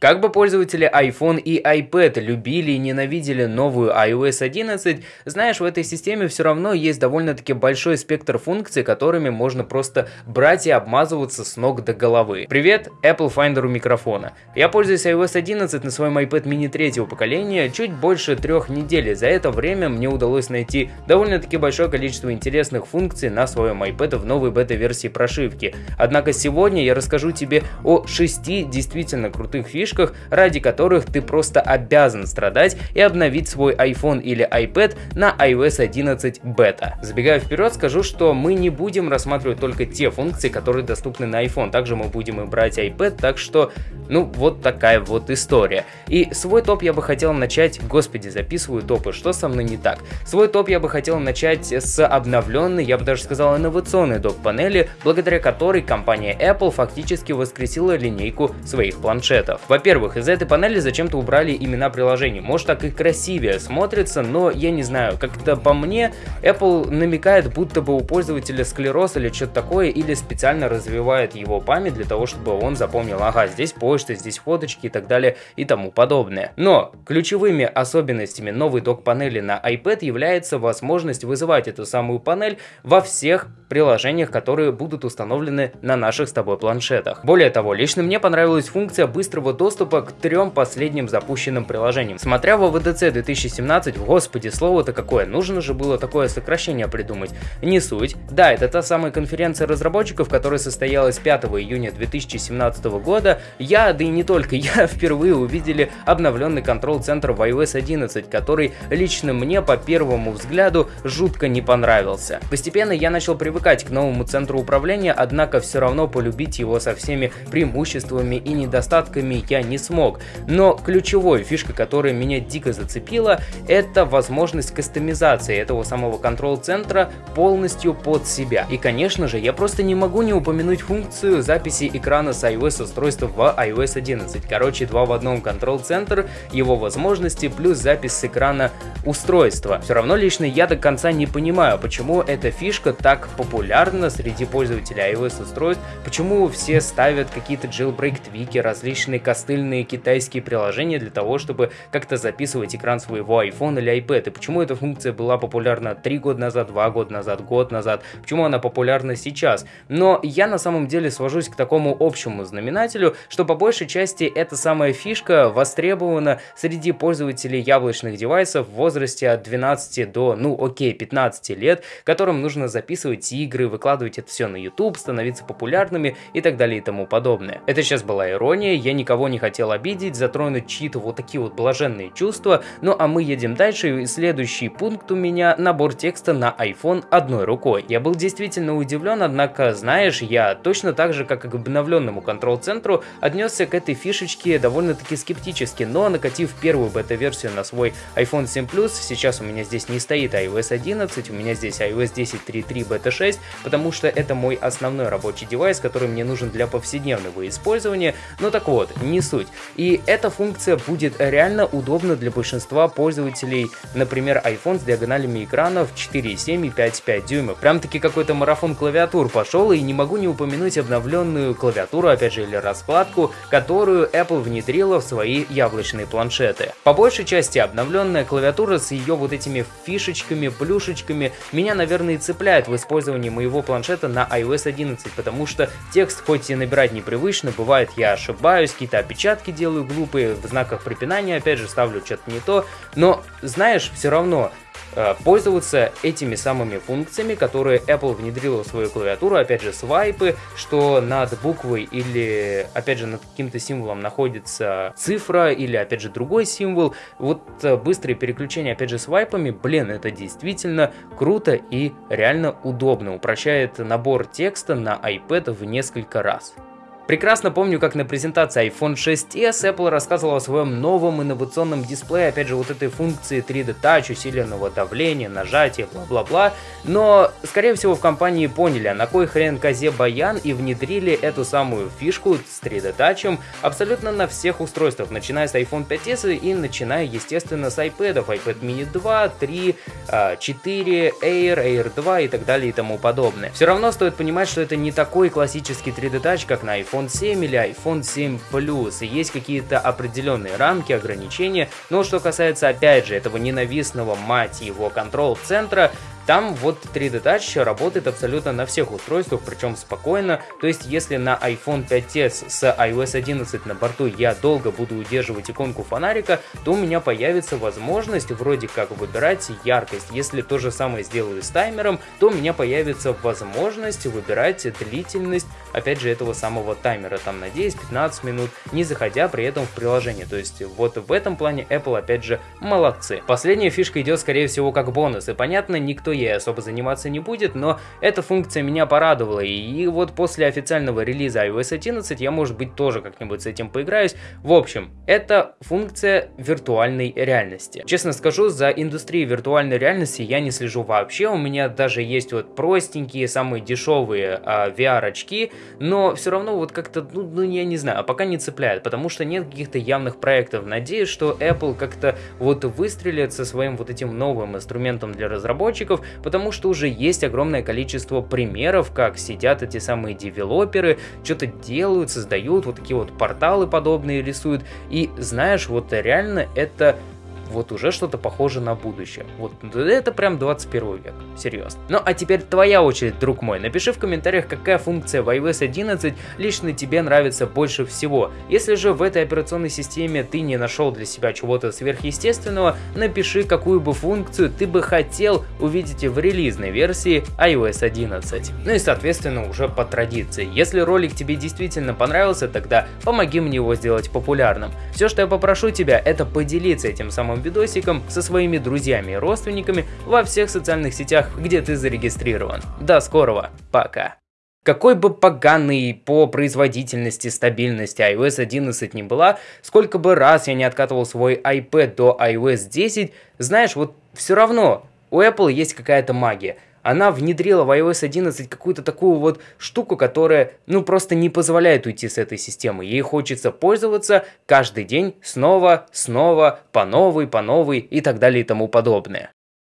Как бы пользователи iPhone и iPad любили и ненавидели новую iOS 11, знаешь, в этой системе все равно есть довольно-таки большой спектр функций, которыми можно просто брать и обмазываться с ног до головы. Привет, Apple Finder у микрофона. Я пользуюсь iOS 11 на своем iPad mini третьего поколения чуть больше трех недель, за это время мне удалось найти довольно-таки большое количество интересных функций на своем iPad в новой бета-версии прошивки. Однако сегодня я расскажу тебе о шести действительно крутых фишках, фишках, ради которых ты просто обязан страдать и обновить свой iPhone или iPad на iOS 11 бета. Забегая вперед, скажу, что мы не будем рассматривать только те функции, которые доступны на iPhone. Также мы будем и брать iPad, так что, ну, вот такая вот история. И свой топ я бы хотел начать, господи, записываю топы, что со мной не так? Свой топ я бы хотел начать с обновленной, я бы даже сказал, инновационной док-панели, благодаря которой компания Apple фактически воскресила линейку своих планшетов. Во-первых, из этой панели зачем-то убрали имена приложений. Может так и красивее смотрится, но я не знаю, как-то по мне Apple намекает, будто бы у пользователя склероз или что-то такое, или специально развивает его память для того, чтобы он запомнил, ага, здесь почта, здесь фоточки и так далее и тому подобное. Но ключевыми особенностями новой док-панели на iPad является возможность вызывать эту самую панель во всех приложениях, которые будут установлены на наших с тобой планшетах. Более того, лично мне понравилась функция быстрого доступа доступа к трем последним запущенным приложениям. Смотря в WWDC 2017, господи, слово-то какое, нужно же было такое сокращение придумать. Не суть. Да, это та самая конференция разработчиков, которая состоялась 5 июня 2017 года. Я, да и не только я, впервые увидели обновленный контрол-центр в iOS 11, который лично мне по первому взгляду жутко не понравился. Постепенно я начал привыкать к новому центру управления, однако все равно полюбить его со всеми преимуществами и недостатками я не смог. Но ключевой фишка, которая меня дико зацепила, это возможность кастомизации этого самого контрол-центра полностью под себя. И конечно же, я просто не могу не упомянуть функцию записи экрана с iOS устройства в iOS 11. Короче, два в одном контрол-центр, его возможности плюс запись с экрана устройства. Все равно лично я до конца не понимаю, почему эта фишка так популярна среди пользователей iOS устройств, почему все ставят какие-то jailbreak твики, различные кастомизации костыльные китайские приложения для того, чтобы как-то записывать экран своего iPhone или iPad. И почему эта функция была популярна 3 года назад, 2 года назад, год назад, почему она популярна сейчас. Но я на самом деле свожусь к такому общему знаменателю, что по большей части эта самая фишка востребована среди пользователей яблочных девайсов в возрасте от 12 до, ну окей, 15 лет, которым нужно записывать игры, выкладывать это все на YouTube, становиться популярными и так далее и тому подобное. Это сейчас была ирония, я никого не хотел обидеть, затронуть чьи-то вот такие вот блаженные чувства. Ну а мы едем дальше, и следующий пункт у меня набор текста на iPhone одной рукой. Я был действительно удивлен, однако, знаешь, я точно так же, как и к обновленному контрол-центру, отнесся к этой фишечке довольно-таки скептически, но накатив первую бета-версию на свой iPhone 7 Plus, сейчас у меня здесь не стоит iOS 11, у меня здесь iOS 10.3.3 бета 6, потому что это мой основной рабочий девайс, который мне нужен для повседневного использования. Но так вот, не не суть. И эта функция будет реально удобна для большинства пользователей, например, iPhone с диагоналями экранов 4,7 и 5,5 дюйма. Прям-таки какой-то марафон клавиатур пошел, и не могу не упомянуть обновленную клавиатуру, опять же, или раскладку, которую Apple внедрила в свои яблочные планшеты. По большей части обновленная клавиатура с ее вот этими фишечками, плюшечками меня, наверное, и цепляет в использовании моего планшета на iOS 11, потому что текст хоть и набирать непривычно, бывает я ошибаюсь, какие-то опечатки делаю глупые, в знаках препинания опять же ставлю что-то не то, но знаешь, все равно э, пользоваться этими самыми функциями, которые Apple внедрила в свою клавиатуру, опять же, свайпы, что над буквой или, опять же, над каким-то символом находится цифра или, опять же, другой символ. Вот э, быстрые переключения, опять же, свайпами, блин, это действительно круто и реально удобно, упрощает набор текста на iPad в несколько раз. Прекрасно помню, как на презентации iPhone 6s Apple рассказывала о своем новом инновационном дисплее, опять же, вот этой функции 3D Touch, усиленного давления, нажатия, бла-бла-бла. Но, скорее всего, в компании поняли, а на кой хрен козе баян и внедрили эту самую фишку с 3D Touch абсолютно на всех устройствах, начиная с iPhone 5s и начиная, естественно, с iPad, iPad mini 2, 3, 4, Air, Air 2 и так далее и тому подобное. Все равно стоит понимать, что это не такой классический 3D Touch, как на iPhone iPhone 7 или iPhone 7 Plus, и есть какие-то определенные рамки, ограничения, но что касается, опять же, этого ненавистного, мать его, контрол-центра, там вот 3D Touch работает абсолютно на всех устройствах, причем спокойно. То есть, если на iPhone 5s с iOS 11 на борту я долго буду удерживать иконку фонарика, то у меня появится возможность вроде как выбирать яркость. Если то же самое сделаю с таймером, то у меня появится возможность выбирать длительность, опять же, этого самого таймера, там на 10-15 минут, не заходя при этом в приложение. То есть, вот в этом плане Apple, опять же, молодцы. Последняя фишка идет, скорее всего, как бонус. И понятно, никто ей особо заниматься не будет, но эта функция меня порадовала, и вот после официального релиза iOS 11 я, может быть, тоже как-нибудь с этим поиграюсь. В общем, это функция виртуальной реальности. Честно скажу, за индустрией виртуальной реальности я не слежу вообще, у меня даже есть вот простенькие, самые дешевые а, VR-очки, но все равно вот как-то, ну, ну, я не знаю, а пока не цепляет, потому что нет каких-то явных проектов. Надеюсь, что Apple как-то вот выстрелит со своим вот этим новым инструментом для разработчиков, потому что уже есть огромное количество примеров, как сидят эти самые девелоперы, что-то делают, создают, вот такие вот порталы подобные рисуют, и знаешь, вот реально это вот уже что-то похоже на будущее. Вот это прям 21 век, серьезно. Ну а теперь твоя очередь, друг мой. Напиши в комментариях, какая функция в iOS 11 лично тебе нравится больше всего. Если же в этой операционной системе ты не нашел для себя чего-то сверхъестественного, напиши, какую бы функцию ты бы хотел увидеть в релизной версии iOS 11. Ну и соответственно уже по традиции. Если ролик тебе действительно понравился, тогда помоги мне его сделать популярным. Все, что я попрошу тебя, это поделиться этим самым видосиком со своими друзьями и родственниками во всех социальных сетях, где ты зарегистрирован. До скорого, пока! Какой бы поганый по производительности, стабильности iOS 11 не была, сколько бы раз я не откатывал свой iPad до iOS 10, знаешь, вот все равно у Apple есть какая-то магия – она внедрила в iOS 11 какую-то такую вот штуку, которая, ну, просто не позволяет уйти с этой системы. Ей хочется пользоваться каждый день снова, снова, по новой, по новой и так далее и тому подобное.